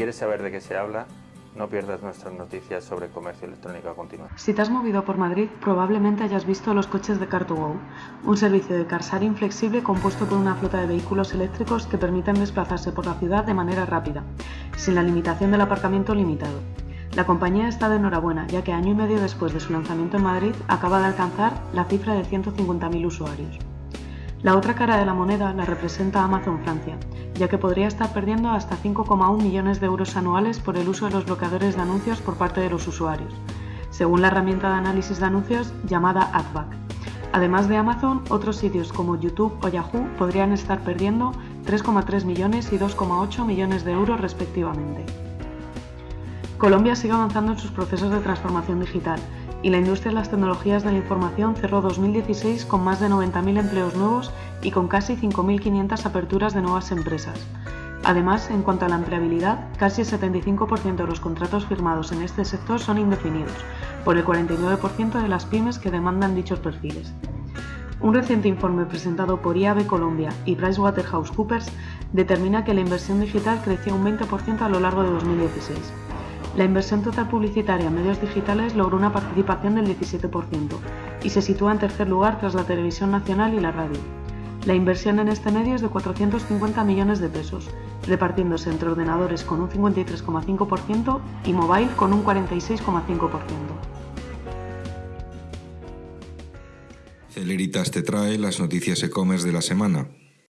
quieres saber de qué se habla, no pierdas nuestras noticias sobre comercio electrónico a continuación. Si te has movido por Madrid, probablemente hayas visto los coches de Car2Go, un servicio de carsharing flexible compuesto por una flota de vehículos eléctricos que permiten desplazarse por la ciudad de manera rápida, sin la limitación del aparcamiento limitado. La compañía está de enhorabuena, ya que año y medio después de su lanzamiento en Madrid acaba de alcanzar la cifra de 150.000 usuarios. La otra cara de la moneda la representa Amazon Francia, ya que podría estar perdiendo hasta 5,1 millones de euros anuales por el uso de los bloqueadores de anuncios por parte de los usuarios, según la herramienta de análisis de anuncios llamada AdBack. Además de Amazon, otros sitios como YouTube o Yahoo podrían estar perdiendo 3,3 millones y 2,8 millones de euros respectivamente. Colombia sigue avanzando en sus procesos de transformación digital y la industria de las tecnologías de la información cerró 2016 con más de 90.000 empleos nuevos y con casi 5.500 aperturas de nuevas empresas. Además, en cuanto a la empleabilidad, casi el 75% de los contratos firmados en este sector son indefinidos, por el 49% de las pymes que demandan dichos perfiles. Un reciente informe presentado por IAB Colombia y PricewaterhouseCoopers determina que la inversión digital creció un 20% a lo largo de 2016. La inversión total publicitaria en medios digitales logró una participación del 17% y se sitúa en tercer lugar tras la televisión nacional y la radio. La inversión en este medio es de 450 millones de pesos, repartiéndose entre ordenadores con un 53,5% y mobile con un 46,5%. Celeritas te trae las noticias e-commerce de la semana.